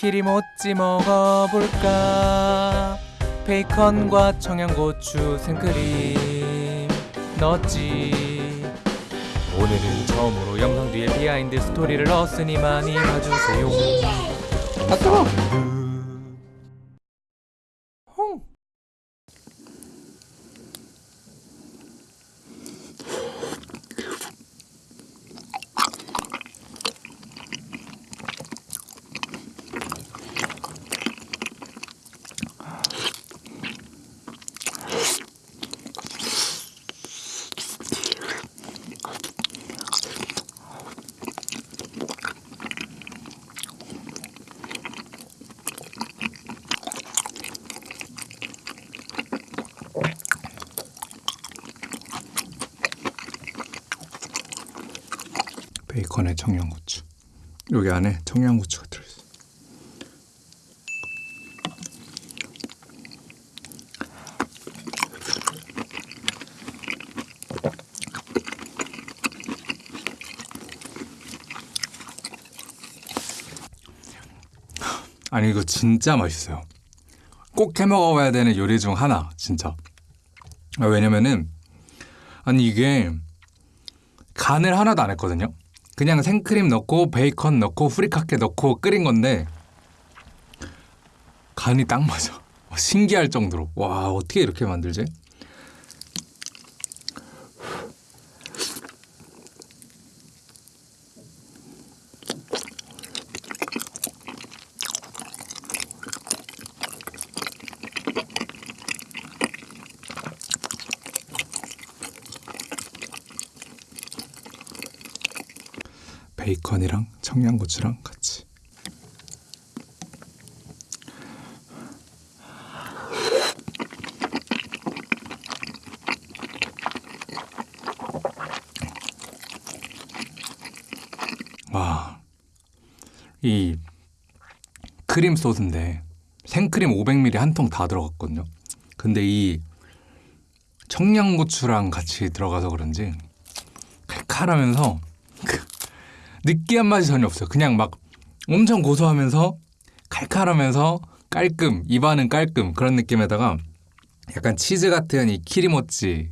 키리모찌 먹어볼까? 베이컨과 청양고추 생크림. 넣었지. 오늘은 처음으로 영상 뒤에 비하인드 스토리를 넣었으니 많이 봐주세요. 아뜨거. 홍. 베이컨에 청양고추. 여기 안에 청양고추가 들어있어. 아니 이거 진짜 맛있어요. 꼭 해 먹어봐야 되는 요리 중 하나 진짜. 아, 왜냐면은 아니 이게 간을 하나도 안 했거든요. 그냥 생크림 넣고 베이컨 넣고 후리카케 넣고 끓인 건데 간이 딱 맞아. 신기할 정도로. 와 어떻게 이렇게 만들지? 베이컨이랑 청양고추랑 같이. 와, 이 크림 소스인데 생크림 500ml 한 통 다 들어갔거든요. 근데 이 청양고추랑 같이 들어가서 그런지 칼칼하면서 그 느끼한 맛이 전혀 없어요. 그냥 막 엄청 고소하면서 칼칼하면서 깔끔 입안은 깔끔 그런 느낌에다가 약간 치즈 같은 이 키리모찌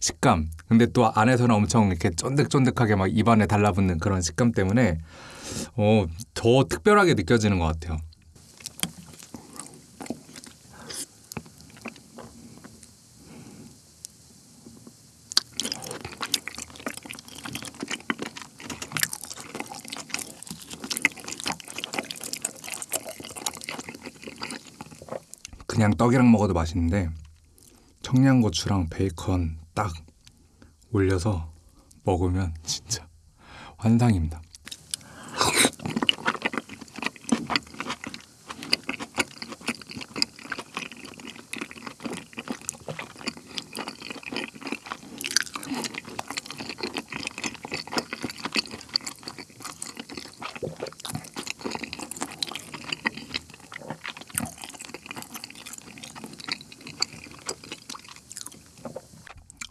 식감. 근데 또 안에서는 엄청 이렇게 쫀득쫀득하게 막 입안에 달라붙는 그런 식감 때문에 어, 더 특별하게 느껴지는 것 같아요. 그냥 떡이랑 먹어도 맛있는데 청양고추랑 베이컨 딱 올려서 먹으면 진짜 환상입니다.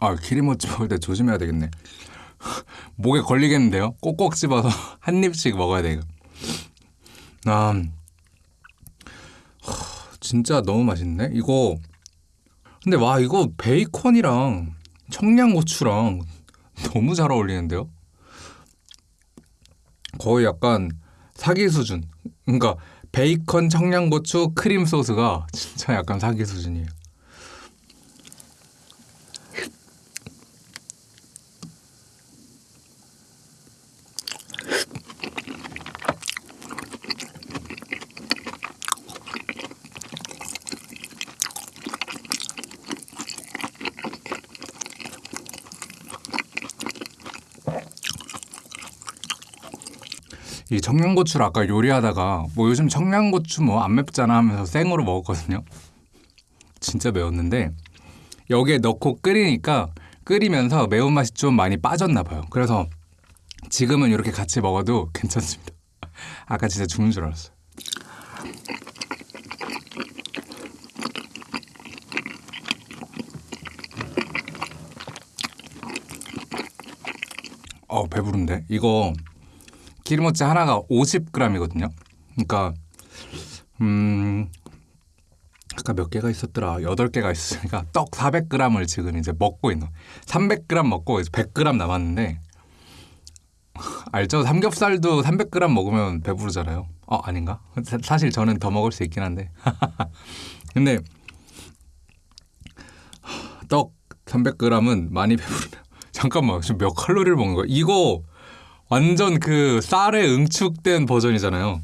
아 키리모찌 먹을 때 조심해야 되겠네. 목에 걸리겠는데요? 꼭꼭 집어서 한 입씩 먹어야 돼요. 아, 하, 진짜 너무 맛있네. 이거 근데 와 이거 베이컨이랑 청양고추랑 너무 잘 어울리는데요? 거의 약간 사기 수준. 그러니까 베이컨, 청양고추, 크림 소스가 진짜 약간 사기 수준이에요. 이 청양고추를 아까 요리하다가 뭐 요즘 청양고추 뭐 안 맵잖아 하면서 생으로 먹었거든요. 진짜 매웠는데 여기에 넣고 끓이니까 끓이면서 매운맛이 좀 많이 빠졌나 봐요. 그래서 지금은 이렇게 같이 먹어도 괜찮습니다. 아까 진짜 죽는 줄 알았어요. 어 배부른데 이거 기름모찌 하나가 50g이거든요. 그러니까 음 아까 몇 개가 있었더라. 8개가 있으니까 떡 400g을 지금 이제 먹고 있는 300g 먹고 이제 100g 남았는데 알죠? 삼겹살도 300g 먹으면 배부르잖아요. 어 아닌가? 사- 사실 저는 더 먹을 수 있긴 한데 근데 떡 300g은 많이 배부르네요. 잠깐만 지금 몇 칼로리를 먹는 거야? 이거 완전 그 쌀에 응축된 버전이잖아요.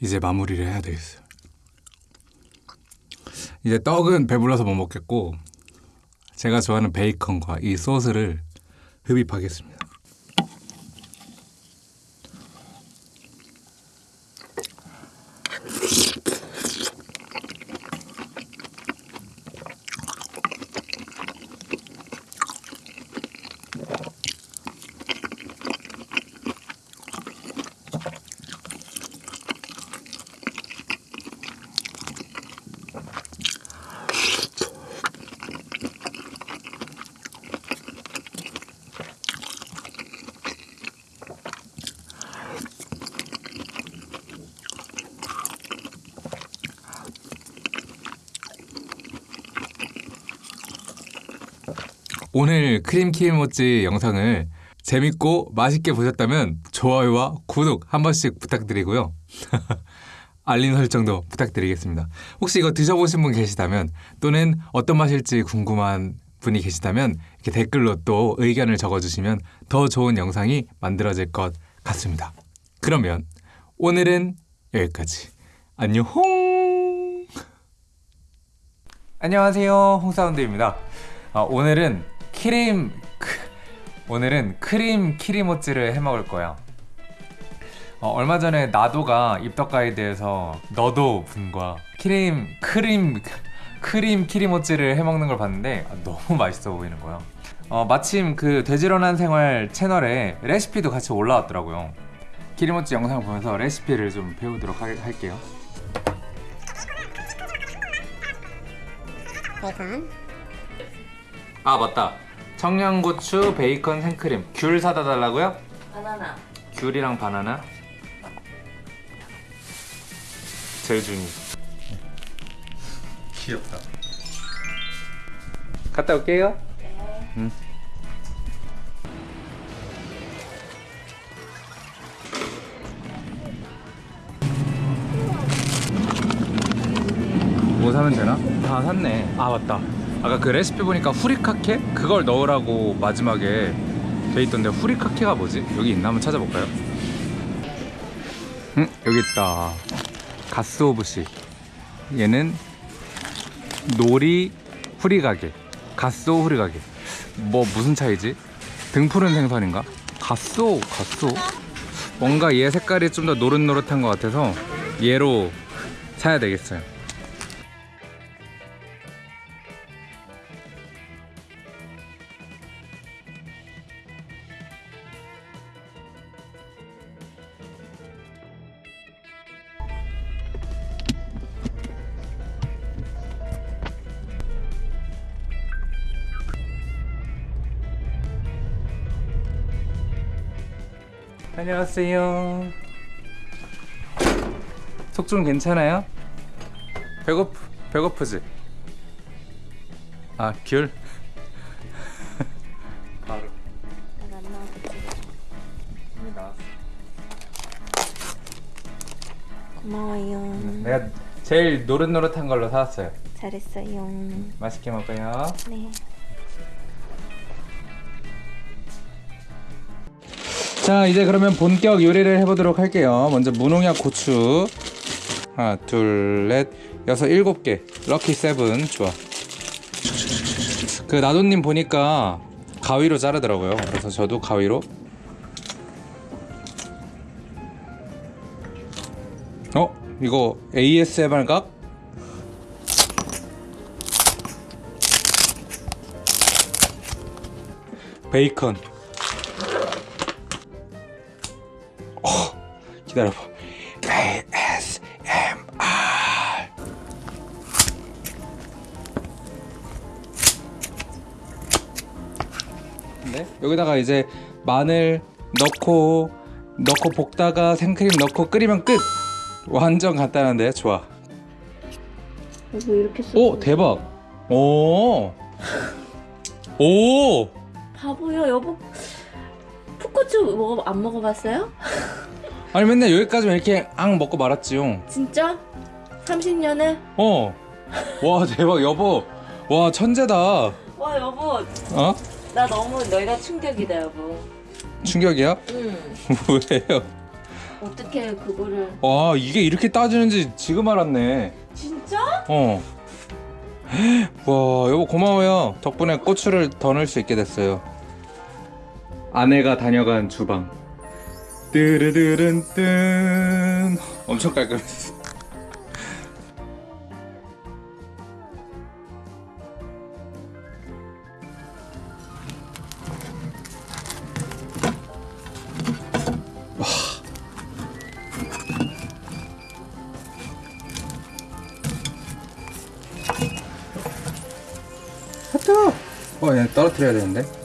이제 마무리를 해야 되겠어요. 이제 떡은 배불러서 못 먹겠고 제가 좋아하는 베이컨과 이 소스를 흡입하겠습니다. 오늘 크림 키모찌 영상을 재밌고 맛있게 보셨다면 좋아요와 구독 한 번씩 부탁드리고요. 알림 설정도 부탁드리겠습니다. 혹시 이거 드셔보신 분 계시다면 또는 어떤 맛일지 궁금한 분이 계시다면 이렇게 댓글로 또 의견을 적어주시면 더 좋은 영상이 만들어질 것 같습니다. 그러면 오늘은 여기까지. 안녕. 안녕하세요 홍사운드입니다 어, 오늘은 크림 크, 오늘은 크림 키리모찌를 해먹을 거예요. 어, 얼마 전에 나도가 입덕 가이드에서 너도 분과 크림 크림 크림 키리모찌를 해먹는 걸 봤는데 아, 너무 맛있어 보이는 거예요. 어, 마침 그 돼지런한 생활 채널에 레시피도 같이 올라왔더라고요. 키리모찌 영상을 보면서 레시피를 좀 배우도록 하, 할게요. 베이컨 아 맞다 청양고추 베이컨 생크림. 귤 사다 달라고요? 바나나. 귤이랑 바나나? 재준이. 귀엽다. 갔다 올게요. 응. 뭐 사면 되나? 다 샀네. 아 맞다 아까 그 레시피 보니까 후리카케? 그걸 넣으라고 마지막에 돼 있던데 후리카케가 뭐지? 여기 있나 한번 찾아볼까요? 응 여기 있다 가스오브시 얘는 놀이 후리가게 가스오 후리가게 뭐 무슨 차이지? 등푸른 생선인가? 가스오 가스오 뭔가 얘 색깔이 좀 더 노릇노릇한 것 같아서 얘로 사야 되겠어요 안녕하세요. 속 좀 괜찮아요? 배고프 배고프지? 아 귤. 바로 나왔어. 고마워요 내가 제일 노릇노릇한 걸로 사왔어요. 잘했어요 맛있게 먹어요. 네 자 이제 그러면 본격 요리를 해보도록 할게요. 먼저 무농약 고추. 하나 둘넷 여섯 일곱 개. 럭키 세븐. 좋아. 그 나도님 보니까 가위로 자르더라고요. 그래서 저도 가위로. 어? 이거 ASMR 각? 베이컨 기다려봐 ASMR 네? 여기다가 이제 마늘 넣고 넣고 볶다가 생크림 넣고 끓이면 끝! 완전 간단한데 좋아 이거 이렇게 써 오! 대박! 오! 오! 바보야 여보 풋고추 먹어, 안 먹어봤어요? 아니 맨날 여기까지만 이렇게 앙 먹고 말았지요 진짜? 30년에? 어. 와 대박 여보. 와 천재다. 와 여보 어? 나 너무 너희가 충격이다 여보. 충격이야? 응. 왜요? 어떻게 그거를? 와 이게 이렇게 따지는지 지금 알았네. 진짜? 어. 와 여보 고마워요. 덕분에 고추를 더 넣을 수 있게 됐어요. 아내가 다녀간 주방. 뜨르르른 뜬. 엄청 깔끔했어. 뜨거. 어, 얘 떨어뜨려야 되는데.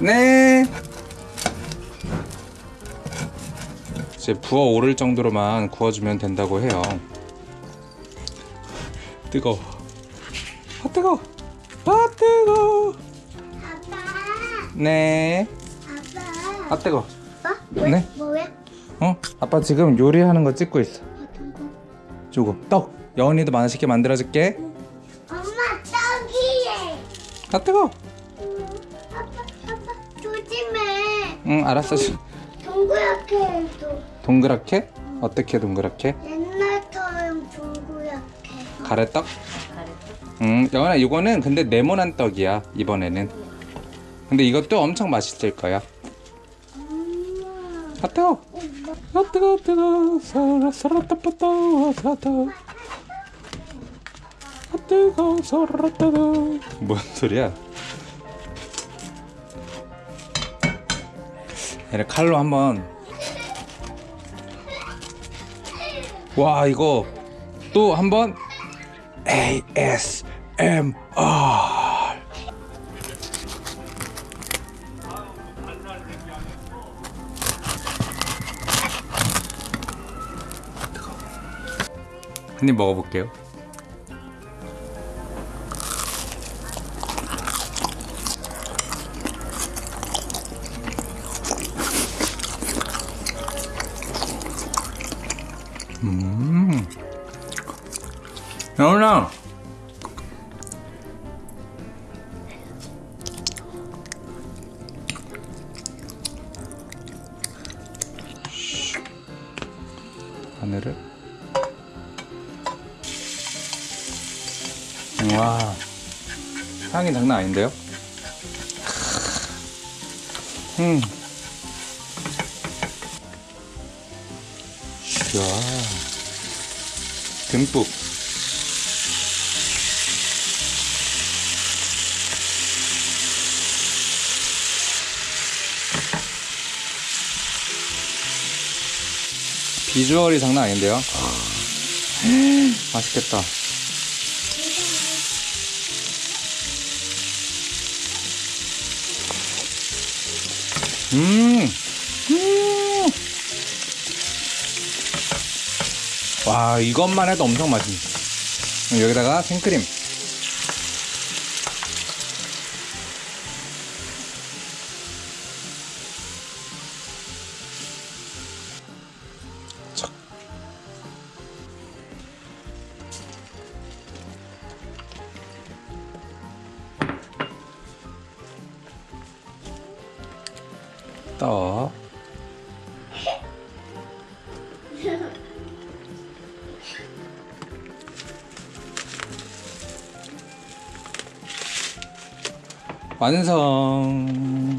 네. 이제 부어 오를 정도로만 구워주면 된다고 해요. 뜨거. 아 뜨거. 아 뜨거. 아빠, 네. 아빠, 아 뜨거. 아빠, 네. 뭐야? 어? 아빠 지금 요리하는 거 찍고 있어. 어떤 거? 저거 떡. 여운이도 맛있게 만들어줄게. 엄마 떡이에. 아 뜨거. 응 알았어. 동그랗게 해도 동그랗게? 어떻게 동그랗게? 옛날처럼 동그랗게. 가래떡? 음, 영원아 이거는 근데 네모난 떡이야 이번에는. 근데 이것도 엄청 맛있을 거야. 엄마, 아 뜨거. 아 뜨거 뜨거 사라 사라 따빠따 사다. 아 뜨거 사라 따다. 뭔 소리야? 얘를 칼로 한번. 와 이거 또 한번 ASMR. 한 입 먹어볼게요. 하늘을. 와 향이 장난 아닌데요? 음. 이야 듬뿍 비주얼이 장난 아닌데요? 맛있겠다 음. 음. 와, 이것만 해도 엄청 맛있네. 여기다가 생크림. 완성.